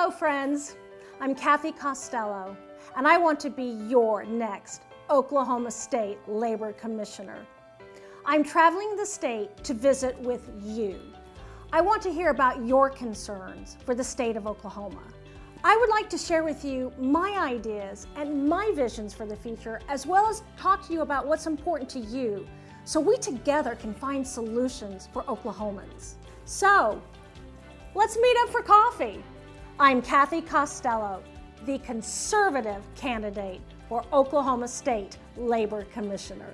Hello, friends. I'm Kathy Costello, and I want to be your next Oklahoma State Labor Commissioner. I'm traveling the state to visit with you. I want to hear about your concerns for the state of Oklahoma. I would like to share with you my ideas and my visions for the future, as well as talk to you about what's important to you so we together can find solutions for Oklahomans. So, let's meet up for coffee. I'm Kathy Costello, the conservative candidate for Oklahoma State Labor Commissioner.